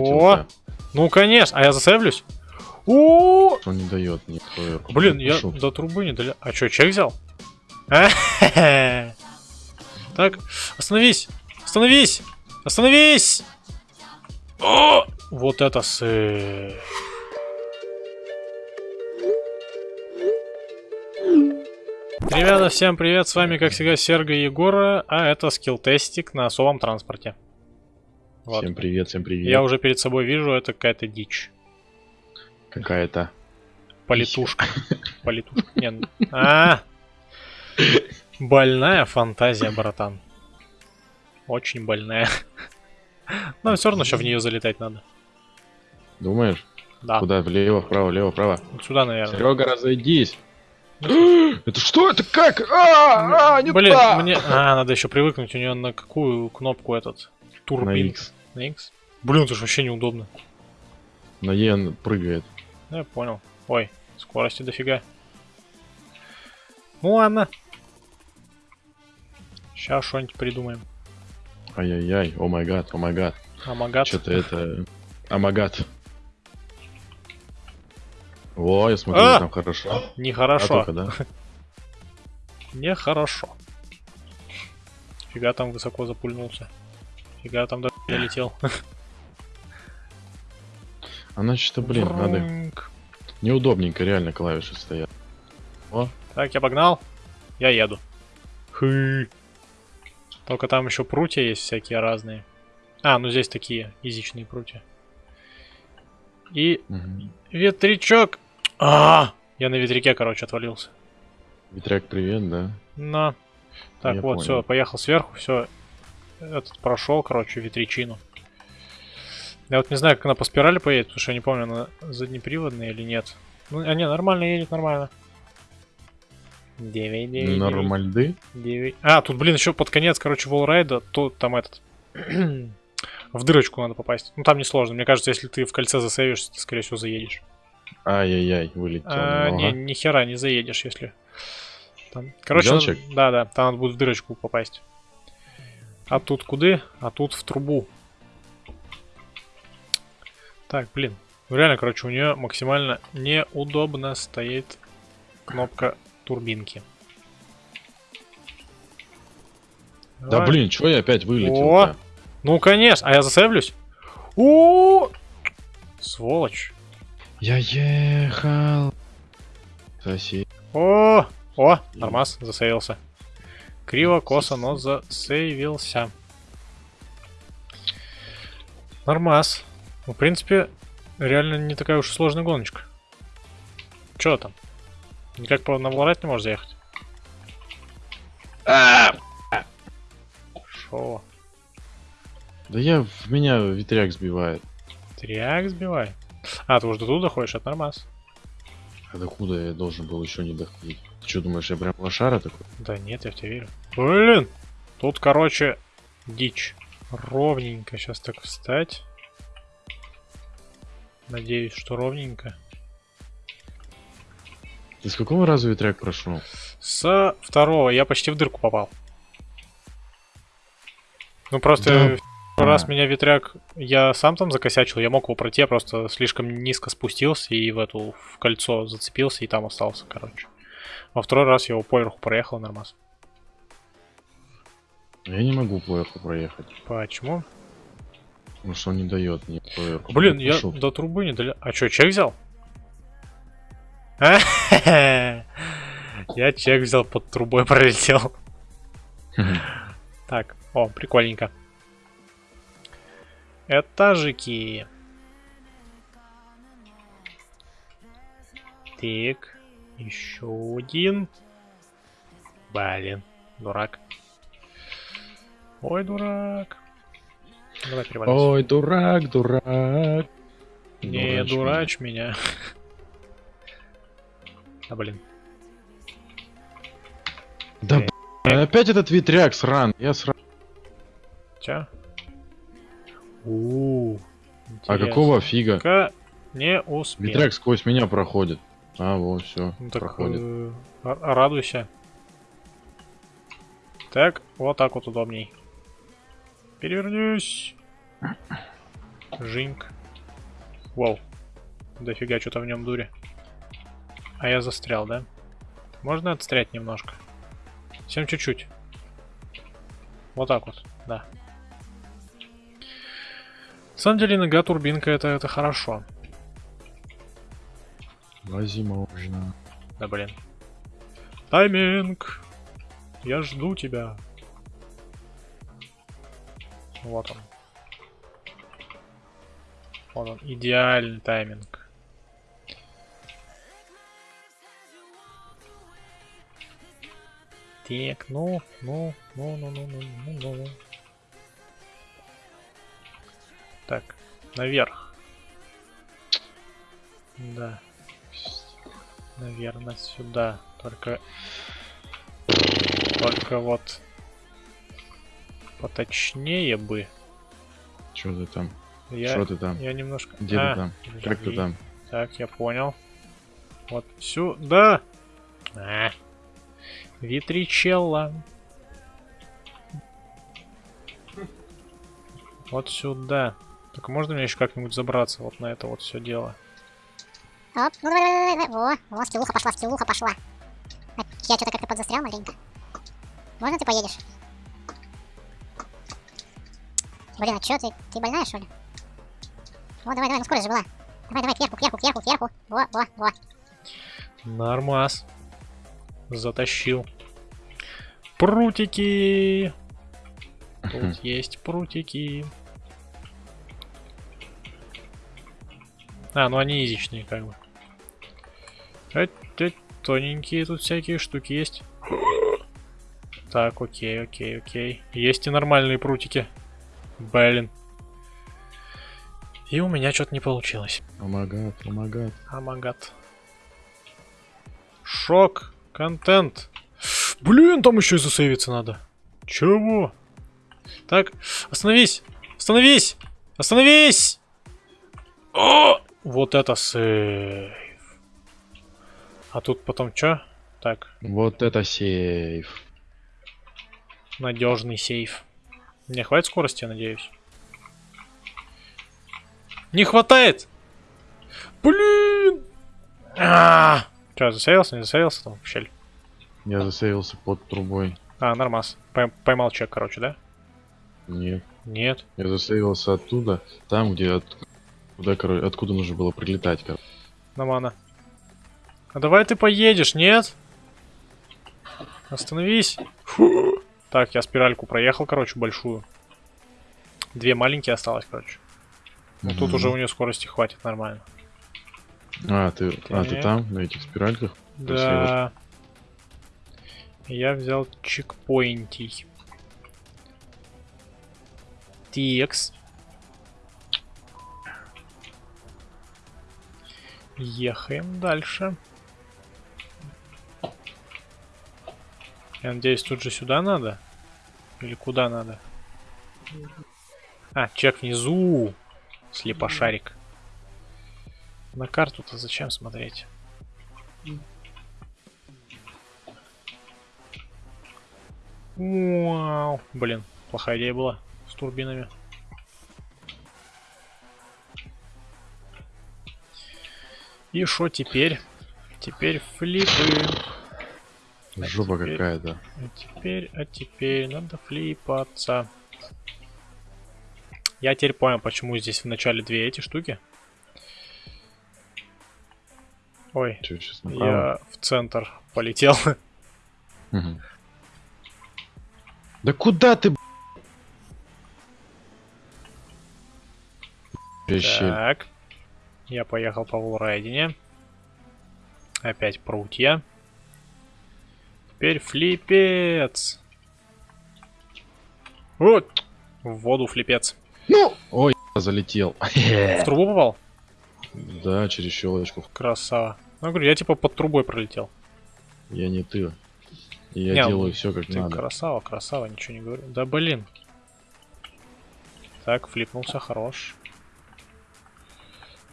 О, ну конечно, а я засейвлюсь? О, Он не дает проверку. блин, я до трубы не доля... А чё, чек взял? А, Так, остановись, остановись, остановись! О, вот это сы... Ребята, всем привет, с вами, как всегда, Серго Егора, а это скилл-тестик на особом транспорте. Вот. Всем привет, всем привет. Я уже перед собой вижу, это какая-то дичь. Какая-то. Политушка. Политушка. Не, ну- а, Больная фантазия, братан. Очень больная. Но все равно еще в нее залетать надо. Думаешь? Да. Куда? Влево, вправо, влево, вправо. Вот сюда, наверное. Серега, разойдись. Это что? Это как? А, а, не Блин, мне... А, надо еще привыкнуть у нее на какую кнопку этот? На Турбин. X. На X? Блин, это же вообще неудобно. На E он прыгает. Ну, Я понял. Ой, скорости дофига. Ну ладно. Сейчас что-нибудь придумаем. Ай-яй-яй, о май гад, о май гад. Амагат. Что-то это... Амагат. О, я смотрю, А! там хорошо. А Нехорошо. только, да? Нехорошо. Фига там высоко запульнулся. Фига там до долетел. Она что, блин, надо... Неудобненько реально клавиши стоят. Так, я погнал. Я еду. Хы. Только там еще прутья есть всякие разные. А, ну здесь такие язычные прутья. И Мгм. ветрячок. А, я на ветряке, короче, отвалился. Ветряк, привет, да? На. Так, Я вот, понял. все, поехал сверху, все. Этот прошел, короче, ветрячину. Я вот не знаю, как она по спирали поедет, потому что я не помню, она заднеприводная или нет. Ну, а не, нормально едет, нормально. 9, 9, Нормальды? 9. А, тут, блин, еще под конец, короче, волрайда, тут там этот... в дырочку надо попасть. Ну, там несложно. Мне кажется, если ты в кольце засейвишься, ты, скорее всего, заедешь. Ай-яй-яй, вылетел. А, не, ни хера не заедешь, если. Там. Короче, надо- да, да, там надо будет в дырочку попасть. А тут куда? А тут в трубу. Так, блин. Реально, короче, у нее максимально неудобно стоит кнопка турбинки. Да Давай. блин, чё я опять вылетел? О! Ну, конечно. А я засейвлюсь? О! Сволочь. Я ехал. Сосед. О, о, нормас, засейвился. Криво, косо, но засейвился. Нормас. Ну, в принципе, реально не такая уж и сложная гоночка. Чё там? Никак по на Валорайт не можешь заехать? Шо? Да я в меня ветряк сбивает. Тряк сбивай. А, ты уже до туда ходишь, это нормас. А докуда я должен был еще не доходить? Что, думаешь, я прям лошара такой? Да нет, я в тебя верю. Блин! Тут, короче, дичь. Ровненько сейчас так встать. Надеюсь, что ровненько. Ты с какого раза ветряк прошел? С второго я почти в дырку попал. Ну просто Да. раз меня ветряк, я сам там закосячил, я мог его пройти, я просто слишком низко спустился и в эту в кольцо зацепился и там остался, короче. Во второй раз я его поверху проехал нормас. Я не могу поверху проехать. Почему? Потому что он не дает мне поверху. Блин, я Пошел. до трубы не доля... А чё, чек взял? А? Я чек взял, под трубой пролетел. Так, о, прикольненько. Этажики. Так, еще один. Блин, дурак. Ой, дурак. Давай переваливайся. Ой, дурак, дурак. Не Дурачь дурачь меня. А, блин. Да б***ь, опять этот ветряк сран. Я сран. Чё? У. А какого фига? Не успел. Ветряк сквозь меня проходит. А, вот, все, Ну так проходит. э, р- радуйся. Так, вот так вот удобней. Перевернись. Жинк. Вау. Дофига что-то в нем дури. А я застрял, да? Можно отстрять немножко? Всем чуть-чуть. Вот так вот, да. На самом деле, нога турбинка это, это хорошо. Возможно. Да блин. Тайминг! Я жду тебя. Вот он. Вот он, идеальный тайминг. Так, ну, ну, ну, ну, ну, ну, ну, ну. Так, наверх. Да. Наверное, сюда. Только... Только вот... Поточнее бы. Чё ты там? Я, Что ты там? я немножко... Где А, ты там? Как ты подожди. там? Так, я понял. Вот сюда. А. Витричелла. Вот сюда. Только можно мне еще как-нибудь забраться вот на это вот все дело? Оп, ну давай, давай, давай, во, во, скиллуха пошла, скиллуха пошла. А, я что-то как-то подзастрял маленько. Можно ты поедешь? Блин, а чё ты, ты больная что ли? Вот, давай, давай, ну скорость же была. Давай, давай, кверху, кверху, кверху, кверху. Во, во, во. Нормас. Затащил. Прутики. Тут есть прутики. А, ну они изичные как бы. Э, э, Тоненькие тут всякие штуки есть. Так, окей, окей, окей. Есть и нормальные прутики. Блин. И у меня что-то не получилось. Омагат, омагат. Амагат. Шок. Контент. Блин, там еще и засейвиться надо. Чего? Так, остановись. Остановись. Остановись. О! Вот это сейв. А тут потом что? Так, Вот это сейф. надежный сейф. Мне хватит скорости, я надеюсь. Не хватает! Блин! А! Че, засейвился, не засейвился там в щель? Я засейвился под трубой. А, нормас. Пой- поймал чек, короче, да? Нет. Нет. Я засейвился оттуда, там, где от... Куда, короче, откуда нужно было прилетать, короче. Нормально. А давай ты поедешь, нет? Остановись. Фу. Так, я спиральку проехал, короче, большую. Две маленькие осталось, короче. Ну, тут уже у нее скорости хватит нормально. А, ты, а, ты Так. там, на этих спиральках? Да. Я взял чекпоинтий. Текс. Ехаем дальше. Я надеюсь, тут же сюда надо? Или куда надо? А, чек внизу. Слепошарик. На карту-то зачем смотреть? Вау. Блин, плохая идея была с турбинами. И что теперь? Теперь флипы. Жопа теперь- какая-то. А теперь, а теперь надо флипаться. Я теперь понял, почему здесь в начале две эти штуки. Ой, сейчас я в центр полетел. Да куда ты. Так. Я поехал по волрайдине. Опять прутья. Теперь флипец. Вот. В воду флипец. Ну! Ой, залетел. В трубу попал? Да, через щелочку. Красава. Ну, говорю, я типа под трубой пролетел. Я не ты. Я Не, делаю все как Ты надо. красава, красава, ничего не говорю. Да блин. Так, флипнулся, хорош.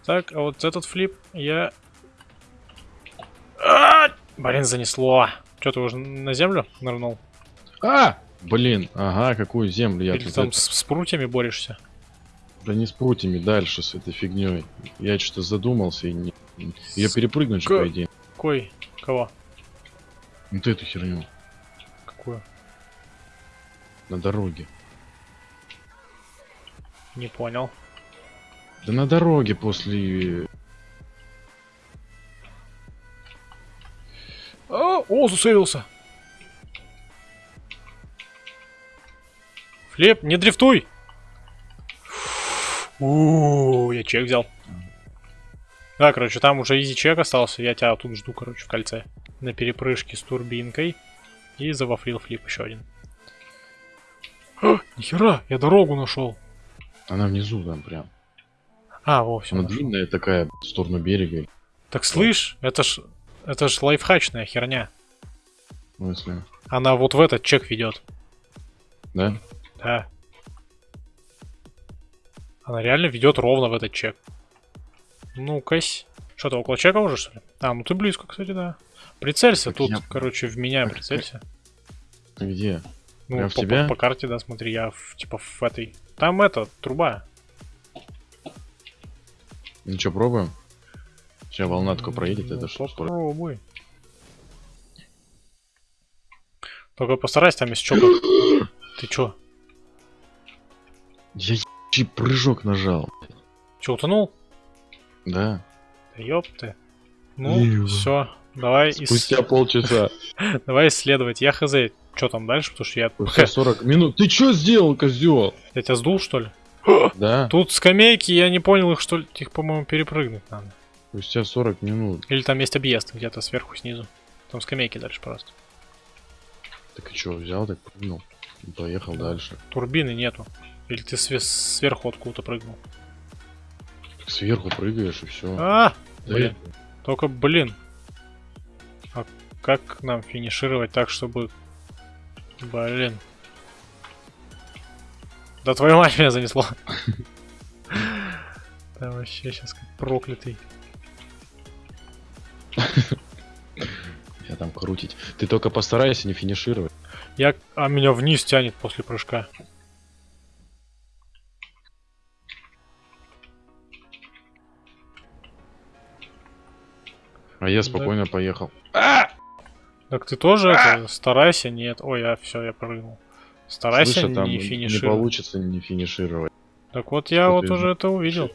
Так, а вот этот флип я... А! Блин, занесло. Что, ты уже на землю нырнул? А! Блин, ага, какую землю я Или тут там это- с, с прутьями борешься? Да не с прутьями, дальше с этой фигней. Я что-то задумался и не... Ее перепрыгнуть же, по идее. Какой? Кого? Вот эту херню. Какую? На дороге. Не понял. Да на дороге после... О, засейвился. Флеп, не дрифтуй! У, я чек взял. Да, короче, там уже изи чек остался. Я тебя тут жду, короче, в кольце. На перепрыжке с турбинкой. И завафлил флип еще один. А, нихера, я дорогу нашел. Она внизу там прям. А, во, все. Она длинная такая, в сторону берега. Так слышь, это ж, это ж лайфхачная херня. В смысле? Она вот в этот чек ведет. Да? Да. Она реально ведет ровно в этот чек. Ну-кась. Что, ты около чека уже, что ли? А, ну ты близко, кстати, да. Прицелься Так тут, я- короче, в меня Так, прицелься. Где? Ну, прям в по, тебя? по- по карте, да, смотри, я в, типа в этой. Там это, труба. Ну что, пробуем? Сейчас волна такая проедет, это скоро? Попробуй. Только постарайся там из чока. Ты чё? Я ебучий прыжок нажал. Чё, утонул? Да. Да ёпты. Ну, все, давай, ис- Спустя полчаса. давай исследовать. Я хз, что там дальше, потому что я, Спустя 40 минут. Ты что сделал, козел? я тебя сдул, что ли? Да. Тут скамейки, я не понял их, что ли, их, по-моему, перепрыгнуть надо. Спустя 40 минут. Или там есть объезд где-то сверху, снизу. Там скамейки дальше просто. Так и что, взял, так прыгнул. Поехал Да. дальше. Турбины нету. Или ты све- сверху откуда-то прыгнул. Так сверху прыгаешь и все. А, блин. Только, блин. А как нам финишировать так, чтобы... Блин. Да твою мать меня занесло. Да вообще сейчас как проклятый. Там крутить. Ты только постарайся не финишировать. Я... А меня вниз тянет после прыжка. А я спокойно поехал. Так ты тоже это, старайся, нет. Ой, я все, я прыгнул. Старайся Слышь, а там не не финишировать. получится не финишировать. Так вот я Что вот уже это увидел.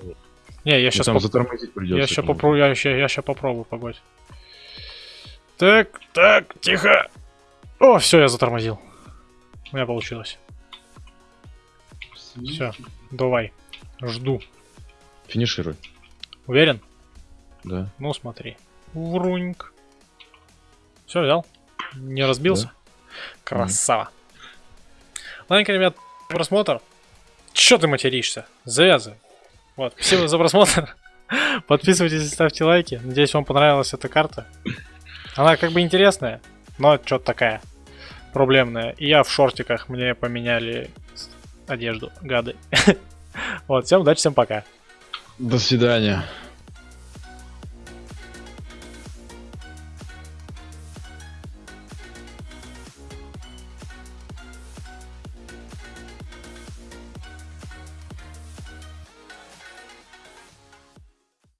Не, я Ну, сейчас там затормозить придется. Я сейчас попробую, я я ща попробую погодь. Так, так, тихо. О, все, я затормозил. У меня получилось. Все, давай. Жду. Финишируй. Уверен? Да. Ну, смотри. Вруньк. Все, взял. Не разбился. Красава. Ладненько, ребят, просмотр. Че ты материшься? Завязывай. Вот, спасибо за просмотр. Подписывайтесь и ставьте лайки. Надеюсь, вам понравилась эта карта. Она как бы интересная, но что-то такая проблемная. И я в шортиках, мне поменяли одежду, гады. Вот, всем удачи, всем пока. До свидания.